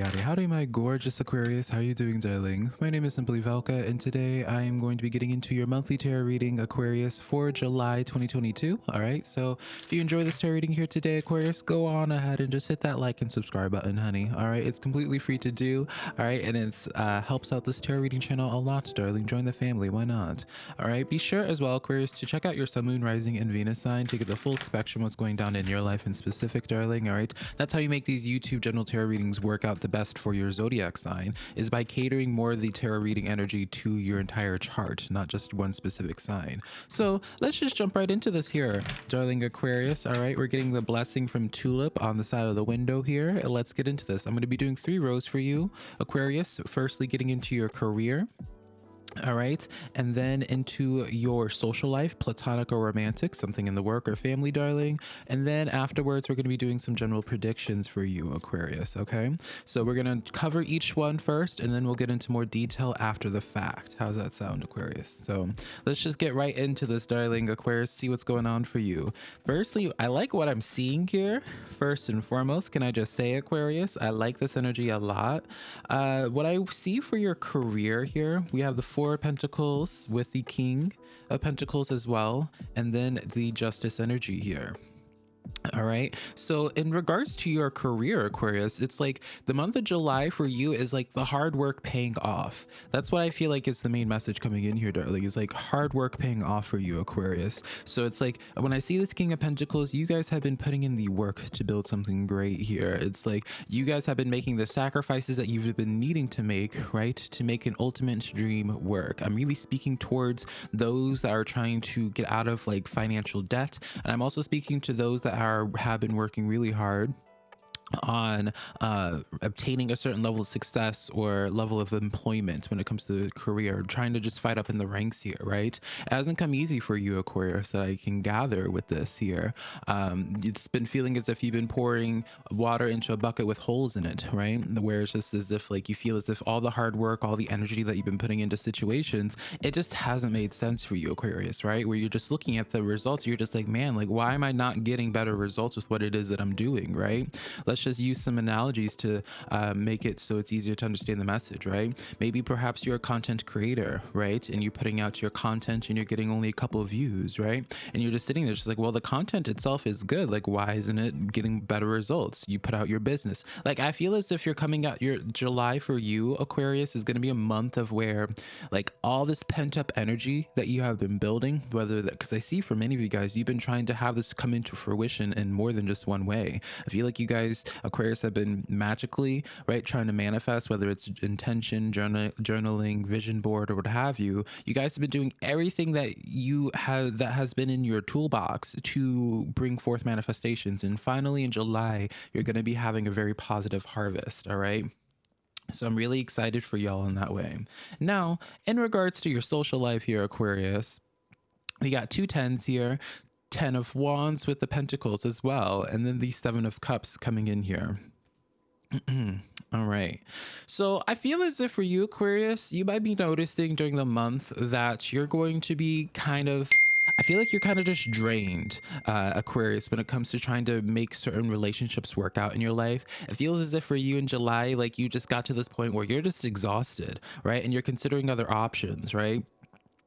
howdy, howdy, howdy, my gorgeous Aquarius. How are you doing, darling? My name is Simply Velka, and today I am going to be getting into your monthly tarot reading, Aquarius, for July 2022. All right, so if you enjoy this tarot reading here today, Aquarius, go on ahead and just hit that like and subscribe button, honey. All right, it's completely free to do. All right, and it uh, helps out this tarot reading channel a lot, darling. Join the family, why not? All right, be sure as well, Aquarius, to check out your Sun, Moon, Rising, and Venus sign to get the full spectrum what's going down in your life in specific, darling. All right, that's how you make these YouTube general tarot readings work out the best for your zodiac sign is by catering more of the tarot reading energy to your entire chart, not just one specific sign. So let's just jump right into this here, darling Aquarius. All right, we're getting the blessing from Tulip on the side of the window here. Let's get into this. I'm going to be doing three rows for you, Aquarius. Firstly, getting into your career all right and then into your social life platonic or romantic something in the work or family darling. And then afterwards we're going to be doing some general predictions for you aquarius okay? So we're going to cover each one first and then we'll get into more detail after the fact. How's that sound aquarius? So let's just get right into this darling aquarius see what's going on for you. Firstly i like what i'm seeing here. First and foremost can i just say aquarius i like this energy a lot. Uh what i see for your career here we have the Four of Pentacles with the King of Pentacles as well, and then the Justice energy here. All right. So, in regards to your career, Aquarius, it's like the month of July for you is like the hard work paying off. That's what I feel like is the main message coming in here, darling, is like hard work paying off for you, Aquarius. So, it's like when I see this King of Pentacles, you guys have been putting in the work to build something great here. It's like you guys have been making the sacrifices that you've been needing to make, right? To make an ultimate dream work. I'm really speaking towards those that are trying to get out of like financial debt. And I'm also speaking to those that are have been working really hard on uh, obtaining a certain level of success or level of employment when it comes to the career, trying to just fight up in the ranks here, right? It hasn't come easy for you, Aquarius, that I can gather with this here. Um, it's been feeling as if you've been pouring water into a bucket with holes in it, right? Where it's just as if like you feel as if all the hard work, all the energy that you've been putting into situations, it just hasn't made sense for you, Aquarius, right? Where you're just looking at the results, you're just like, man, like why am I not getting better results with what it is that I'm doing, right? Let's let's just use some analogies to uh, make it so it's easier to understand the message, right? Maybe perhaps you're a content creator, right? And you're putting out your content and you're getting only a couple of views, right? And you're just sitting there just like, well, the content itself is good. Like, why isn't it getting better results? You put out your business. Like, I feel as if you're coming out your July for you, Aquarius, is going to be a month of where like all this pent up energy that you have been building, whether that, because I see for many of you guys, you've been trying to have this come into fruition in more than just one way. I feel like you guys Aquarius have been magically, right, trying to manifest, whether it's intention, journal, journaling, vision board, or what have you. You guys have been doing everything that you have that has been in your toolbox to bring forth manifestations. And finally, in July, you're going to be having a very positive harvest. All right. So I'm really excited for y'all in that way. Now, in regards to your social life here, Aquarius, we got two tens here. Ten of Wands with the Pentacles as well. And then the Seven of Cups coming in here. All right. So I feel as if for you, Aquarius, you might be noticing during the month that you're going to be kind of. I feel like you're kind of just drained, uh, Aquarius, when it comes to trying to make certain relationships work out in your life. It feels as if for you in July, like you just got to this point where you're just exhausted, right? And you're considering other options, right?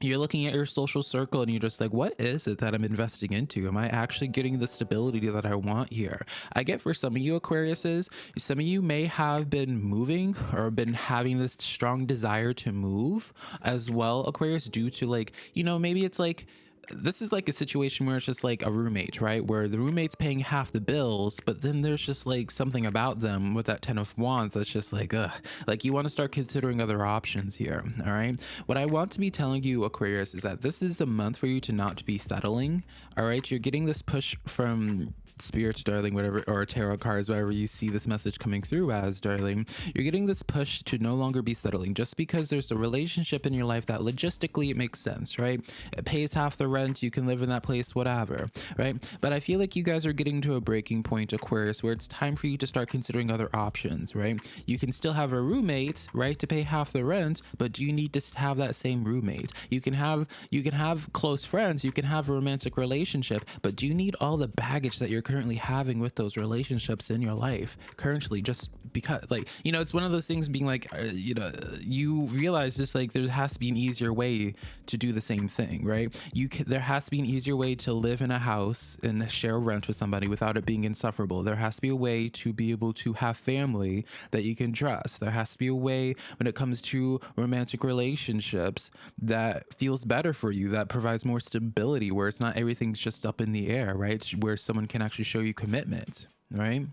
You're looking at your social circle and you're just like, what is it that I'm investing into? Am I actually getting the stability that I want here? I get for some of you Aquariuses, some of you may have been moving or been having this strong desire to move as well, Aquarius, due to like, you know, maybe it's like, this is like a situation where it's just like a roommate, right? Where the roommate's paying half the bills, but then there's just like something about them with that 10 of wands that's just like, ugh. Like you want to start considering other options here, all right? What I want to be telling you, Aquarius, is that this is a month for you to not be settling, all right? You're getting this push from spirits, darling, whatever, or tarot cards, whatever you see this message coming through as, darling, you're getting this push to no longer be settling just because there's a relationship in your life that logistically it makes sense, right? It pays half the rent, you can live in that place, whatever, right? But I feel like you guys are getting to a breaking point, Aquarius, where it's time for you to start considering other options, right? You can still have a roommate, right, to pay half the rent, but do you need to have that same roommate? You can have you can have close friends, you can have a romantic relationship, but do you need all the baggage that you're currently having with those relationships in your life currently just because like you know it's one of those things being like uh, you know you realize just like there has to be an easier way to do the same thing right you can there has to be an easier way to live in a house and share rent with somebody without it being insufferable. There has to be a way to be able to have family that you can trust. There has to be a way when it comes to romantic relationships that feels better for you that provides more stability where it's not everything's just up in the air right? Where someone can actually show you commitment right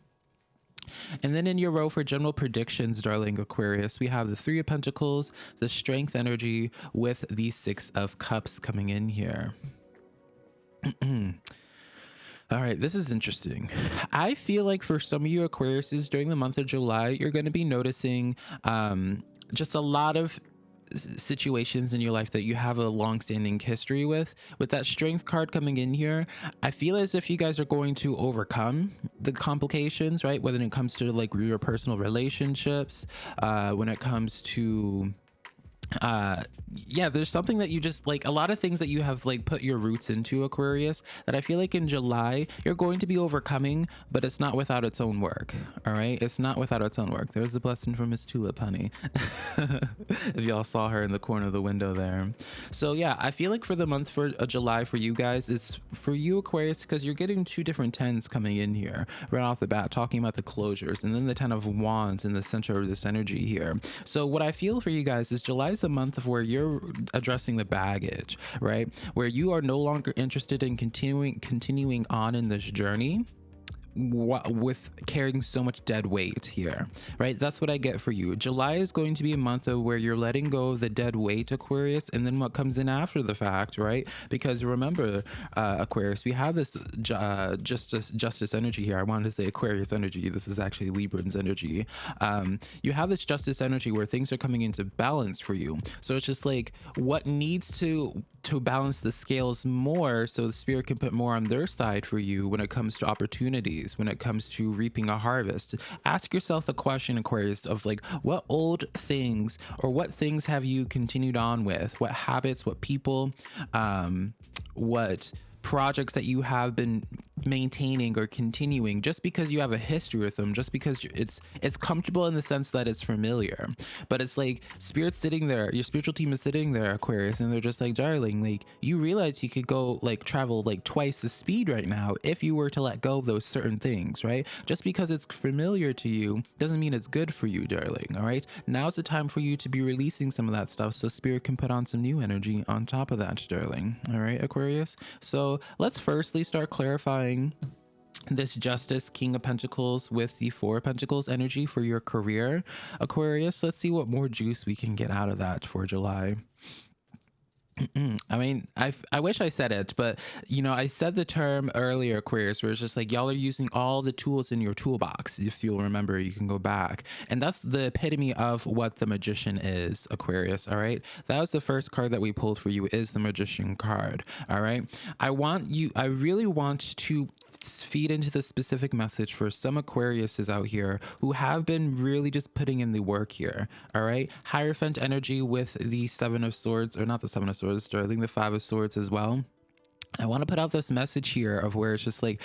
and then in your row for general predictions, darling Aquarius, we have the Three of Pentacles, the Strength energy with the Six of Cups coming in here. All right, this is interesting. I feel like for some of you Aquariuses during the month of July, you're going to be noticing um, just a lot of situations in your life that you have a long-standing history with with that strength card coming in here i feel as if you guys are going to overcome the complications right? Whether it comes to like your personal relationships uh when it comes to uh yeah there's something that you just like a lot of things that you have like put your roots into aquarius that i feel like in july you're going to be overcoming but it's not without its own work all right? It's not without its own work. There's the blessing from miss tulip honey. If y'all saw her in the corner of the window there. So yeah i feel like for the month for uh, july for you guys it's for you aquarius because you're getting two different tens coming in here right off the bat talking about the closures and then the ten of wands in the center of this energy here. So what i feel for you guys is july is a month of where you're addressing the baggage, right? Where you are no longer interested in continuing continuing on in this journey with carrying so much dead weight here right? That's what i get for you. July is going to be a month of where you're letting go of the dead weight aquarius and then what comes in after the fact right? Because remember uh, aquarius we have this uh, justice justice energy here. I wanted to say aquarius energy. This is actually librans energy. Um, you have this justice energy where things are coming into balance for you. So it's just like what needs to to balance the scales more so the spirit can put more on their side for you when it comes to opportunities when it comes to reaping a harvest. Ask yourself the question aquarius of like what old things or what things have you continued on with? What habits what people um what projects that you have been maintaining or continuing just because you have a history with them just because it's it's comfortable in the sense that it's familiar. But it's like spirit sitting there your spiritual team is sitting there aquarius and they're just like darling like you realize you could go like travel like twice the speed right now if you were to let go of those certain things right? Just because it's familiar to you doesn't mean it's good for you darling all right? Now's the time for you to be releasing some of that stuff so spirit can put on some new energy on top of that darling all right aquarius? So let's firstly start clarifying this justice king of pentacles with the four of pentacles energy for your career. Aquarius let's see what more juice we can get out of that for july I mean, I I wish I said it, but you know, I said the term earlier, Aquarius, where it's just like y'all are using all the tools in your toolbox. If you'll remember, you can go back, and that's the epitome of what the magician is, Aquarius. All right, that was the first card that we pulled for you. Is the magician card. All right, I want you. I really want to feed into the specific message for some Aquariuses out here who have been really just putting in the work here. All right, Hierophant energy with the Seven of Swords, or not the Seven of Swords, Sterling the Five of Swords as well. I want to put out this message here of where it's just like,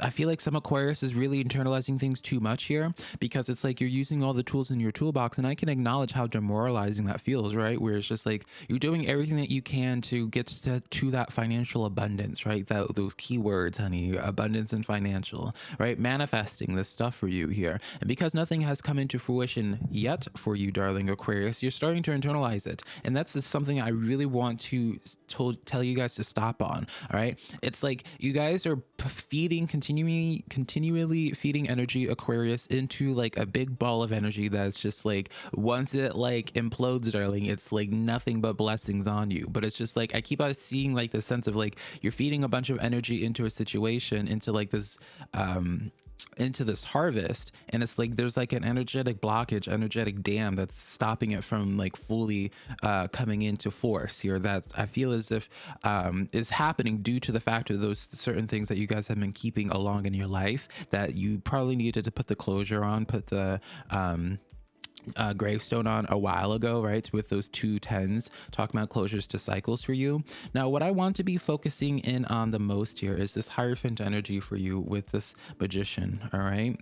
I feel like some Aquarius is really internalizing things too much here because it's like you're using all the tools in your toolbox. And I can acknowledge how demoralizing that feels, right? Where it's just like you're doing everything that you can to get to, to that financial abundance, right? That Those keywords, honey, abundance and financial, right? Manifesting this stuff for you here. And because nothing has come into fruition yet for you, darling Aquarius, you're starting to internalize it. And that's something I really want to tell you guys to stop on. All right. It's like you guys are feeding, continuing, continually feeding energy Aquarius into like a big ball of energy that's just like once it like implodes, darling, it's like nothing but blessings on you. But it's just like I keep on seeing like the sense of like you're feeding a bunch of energy into a situation, into like this um into this harvest and it's like there's like an energetic blockage energetic dam that's stopping it from like fully uh coming into force here that i feel as if um is happening due to the fact of those certain things that you guys have been keeping along in your life that you probably needed to put the closure on put the um uh, gravestone on a while ago, right? With those two tens talking about closures to cycles for you. Now, what I want to be focusing in on the most here is this Hierophant energy for you with this magician, all right?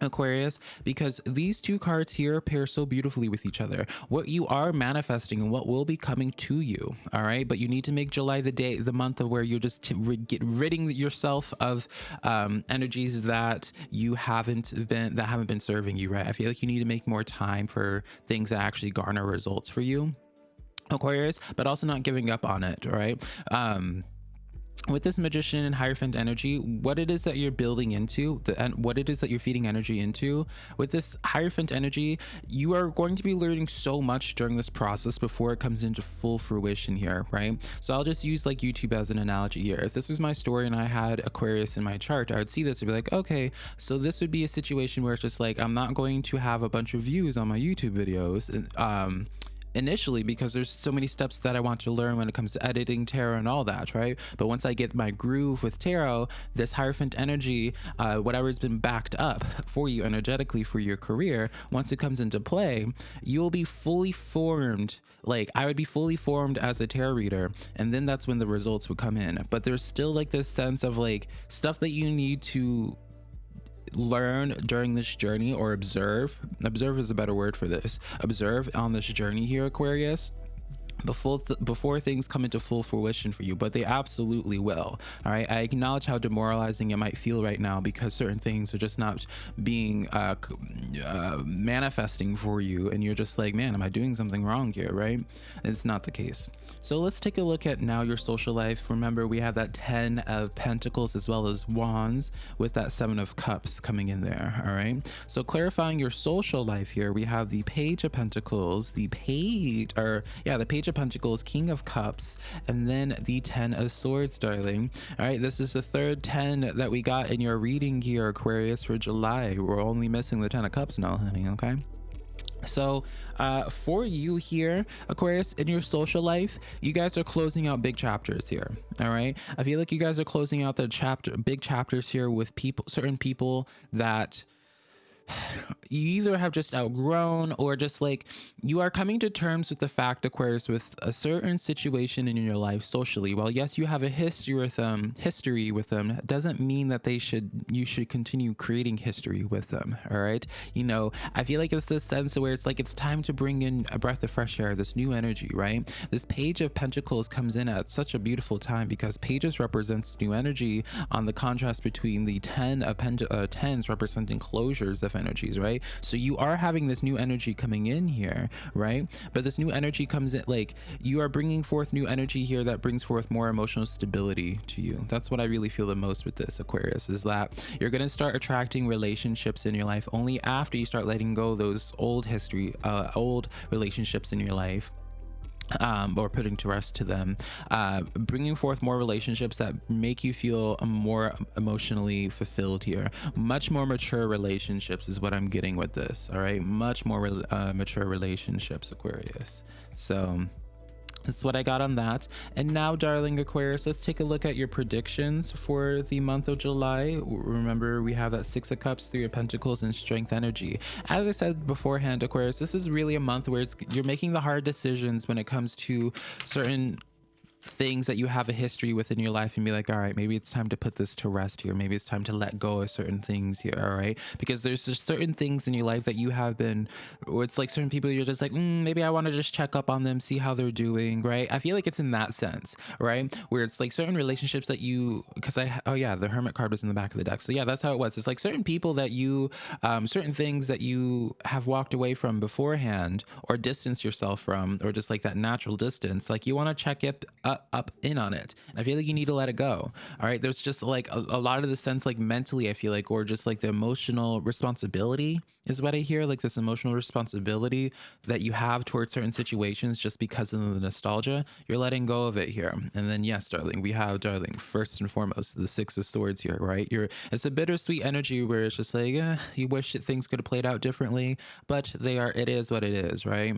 Aquarius because these two cards here pair so beautifully with each other. What you are manifesting and what will be coming to you, all right? But you need to make July the day, the month of where you're just get ridding yourself of um, energies that you haven't been that haven't been serving you, right? I feel like you need to make more time for things that actually garner results for you. Aquarius, but also not giving up on it, right? Um, with this magician and hierophant energy what it is that you're building into the and what it is that you're feeding energy into with this hierophant energy you are going to be learning so much during this process before it comes into full fruition here right? So i'll just use like youtube as an analogy here. If this was my story and i had aquarius in my chart i would see this and be like okay so this would be a situation where it's just like i'm not going to have a bunch of views on my youtube videos um initially because there's so many steps that I want to learn when it comes to editing tarot and all that, right? But once I get my groove with tarot, this Hierophant energy, uh, whatever's been backed up for you energetically for your career, once it comes into play, you'll be fully formed. Like I would be fully formed as a tarot reader, and then that's when the results would come in. But there's still like this sense of like stuff that you need to learn during this journey or observe observe is a better word for this observe on this journey here aquarius before th- before things come into full fruition for you but they absolutely will all right? I acknowledge how demoralizing it might feel right now because certain things are just not being uh, uh, manifesting for you and you're just like man am i doing something wrong here? Right? It's not the case. So let's take a look at now your social life. Remember we have that 10 of pentacles as well as wands with that seven of cups coming in there all right? So clarifying your social life here we have the page of pentacles. The page or yeah the page Page of Pentacles, King of Cups, and then the Ten of Swords, darling. All right, this is the third 10 that we got in your reading here, Aquarius, for July. We're only missing the Ten of Cups now, honey, okay? So, uh, for you here, Aquarius, in your social life, you guys are closing out big chapters here. All right. I feel like you guys are closing out the chapter, big chapters here with people, certain people that you either have just outgrown or just like you are coming to terms with the fact aquarius with a certain situation in your life socially. Well yes you have a history with them history with them doesn't mean that they should you should continue creating history with them all right? You know i feel like it's this sense of where it's like it's time to bring in a breath of fresh air this new energy right? This page of pentacles comes in at such a beautiful time because pages represents new energy on the contrast between the 10 of pent- uh, tens representing closures of energies, right? So you are having this new energy coming in here, right? But this new energy comes in like you are bringing forth new energy here that brings forth more emotional stability to you. That's what I really feel the most with this Aquarius is that you're going to start attracting relationships in your life only after you start letting go those old history, uh, old relationships in your life um, or putting to rest to them, uh, bringing forth more relationships that make you feel more emotionally fulfilled here. Much more mature relationships is what I'm getting with this. All right, much more uh, mature relationships, Aquarius. So that's what I got on that. And now, darling Aquarius, let's take a look at your predictions for the month of July. Remember, we have that Six of Cups, Three of Pentacles, and Strength Energy. As I said beforehand, Aquarius, this is really a month where you're making the hard decisions when it comes to certain things that you have a history with in your life and be like, all right, maybe it's time to put this to rest here. Maybe it's time to let go of certain things here. All right. Because there's just certain things in your life that you have been, or it's like certain people you're just like, mm, maybe I want to just check up on them, see how they're doing. Right. I feel like it's in that sense, right? Where it's like certain relationships that you, because I, oh yeah, the Hermit card was in the back of the deck. So yeah, that's how it was. It's like certain people that you, um, certain things that you have walked away from beforehand or distance yourself from, or just like that natural distance. Like you want to check it up up, up in on it. And I feel like you need to let it go. All right. There's just like a, a lot of the sense, like mentally, I feel like, or just like the emotional responsibility is what I hear. Like this emotional responsibility that you have towards certain situations just because of the nostalgia. You're letting go of it here. And then, yes, darling, we have, darling, first and foremost, the Six of Swords here, right? You're, it's a bittersweet energy where it's just like, eh, you wish that things could have played out differently, but they are, it is what it is, right?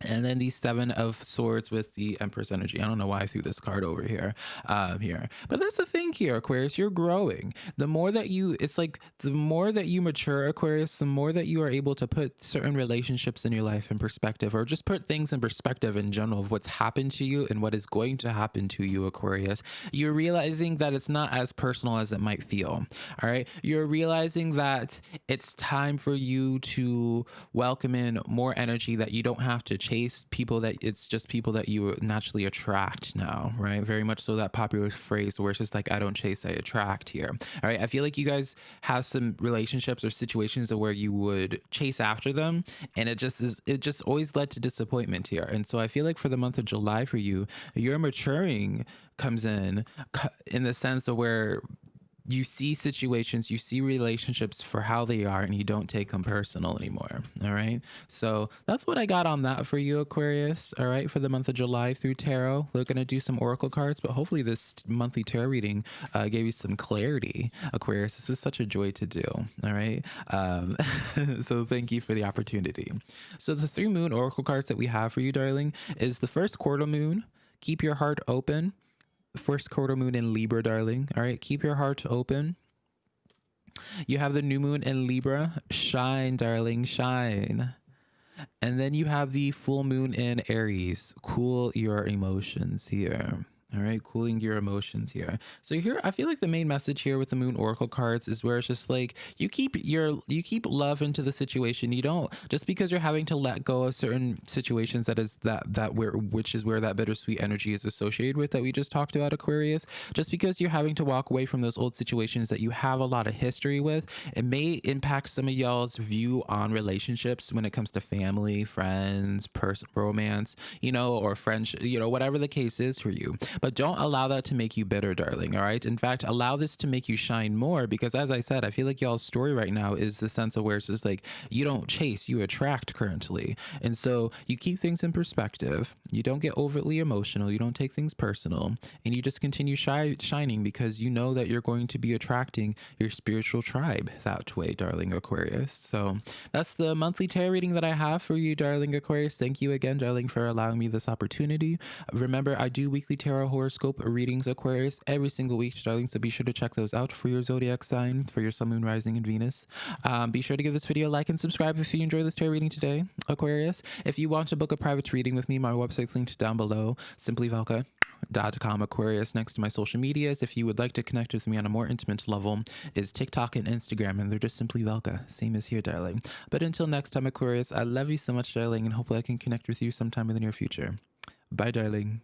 And then the seven of swords with the empress energy. I don't know why i threw this card over here um here. But that's the thing here aquarius you're growing. The more that you it's like the more that you mature aquarius the more that you are able to put certain relationships in your life in perspective or just put things in perspective in general of what's happened to you and what is going to happen to you aquarius. You're realizing that it's not as personal as it might feel all right? You're realizing that it's time for you to welcome in more energy that you don't have to chase people that it's just people that you naturally attract now, right? Very much so that popular phrase where it's just like, I don't chase, I attract here. All right. I feel like you guys have some relationships or situations where you would chase after them and it just is, it just always led to disappointment here. And so I feel like for the month of July for you, your maturing comes in in the sense of where you see situations, you see relationships for how they are, and you don't take them personal anymore. All right. So that's what I got on that for you, Aquarius. All right. For the month of July through tarot, we're going to do some oracle cards, but hopefully this monthly tarot reading uh, gave you some clarity, Aquarius. This was such a joy to do. All right. Um, so thank you for the opportunity. So the three moon oracle cards that we have for you, darling, is the first quarter moon. Keep your heart open first quarter moon in Libra, darling. All right, keep your heart open. You have the new moon in Libra. Shine, darling, shine. And then you have the full moon in Aries. Cool your emotions here. All right, cooling your emotions here. So here, I feel like the main message here with the Moon Oracle cards is where it's just like you keep your you keep love into the situation. You don't just because you're having to let go of certain situations that is that that where which is where that bittersweet energy is associated with that we just talked about Aquarius. Just because you're having to walk away from those old situations that you have a lot of history with, it may impact some of y'all's view on relationships when it comes to family, friends, person, romance, you know, or friendship, you know, whatever the case is for you but don't allow that to make you bitter, darling. All right. In fact, allow this to make you shine more because, as I said, I feel like y'all's story right now is the sense of where it's just like you don't chase, you attract currently. And so you keep things in perspective. You don't get overtly emotional. You don't take things personal. And you just continue shi- shining because you know that you're going to be attracting your spiritual tribe that way, darling Aquarius. So that's the monthly tarot reading that I have for you, darling Aquarius. Thank you again, darling, for allowing me this opportunity. Remember, I do weekly tarot horoscope readings, Aquarius, every single week, darling. So be sure to check those out for your zodiac sign, for your sun, moon, rising, and Venus. Um, be sure to give this video a like and subscribe if you enjoy this tarot reading today, Aquarius. If you want to book a private reading with me, my website's linked down below, simplyvelka.com Aquarius next to my social medias. If you would like to connect with me on a more intimate level, is TikTok and Instagram, and they're just simply Velka. Same as here, darling. But until next time, Aquarius, I love you so much, darling, and hopefully I can connect with you sometime in the near future. Bye, darling.